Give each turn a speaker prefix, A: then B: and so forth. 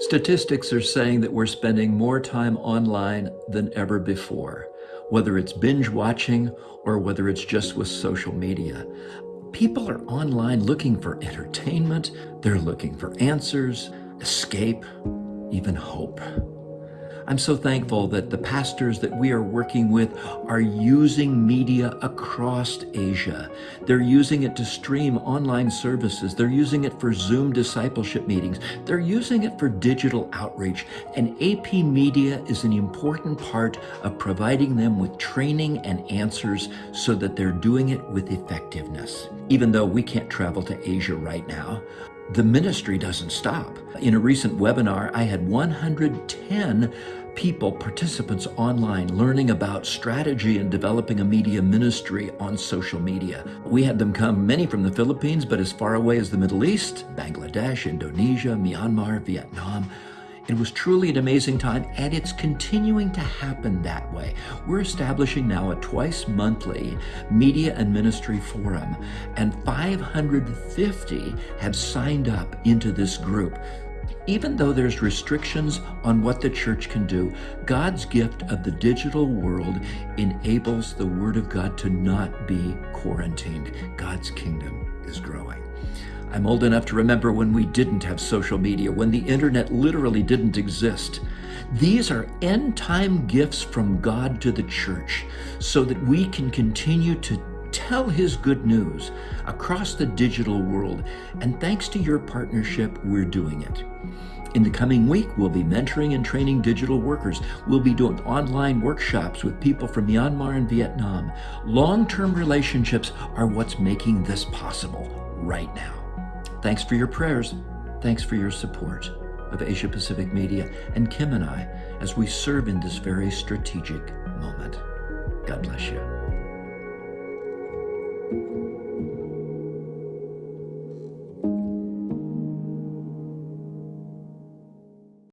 A: Statistics are saying that we're spending more time online than ever before, whether it's binge watching or whether it's just with social media. People are online looking for entertainment, they're looking for answers, escape, even hope. I'm so thankful that the pastors that we are working with are using media across Asia. They're using it to stream online services. They're using it for Zoom discipleship meetings. They're using it for digital outreach. And AP Media is an important part of providing them with training and answers so that they're doing it with effectiveness. Even though we can't travel to Asia right now, the ministry doesn't stop. In a recent webinar, I had 110 people, participants online, learning about strategy and developing a media ministry on social media. We had them come, many from the Philippines, but as far away as the Middle East, Bangladesh, Indonesia, Myanmar, Vietnam. It was truly an amazing time, and it's continuing to happen that way. We're establishing now a twice monthly media and ministry forum, and 550 have signed up into this group. Even though there's restrictions on what the church can do, God's gift of the digital world enables the Word of God to not be quarantined. God's kingdom is growing. I'm old enough to remember when we didn't have social media, when the internet literally didn't exist. These are end time gifts from God to the church so that we can continue to tell his good news across the digital world. And thanks to your partnership, we're doing it. In the coming week, we'll be mentoring and training digital workers. We'll be doing online workshops with people from Myanmar and Vietnam. Long-term relationships are what's making this possible right now. Thanks for your prayers. Thanks for your support of Asia Pacific Media and Kim and I as we serve in this very strategic moment. God bless you.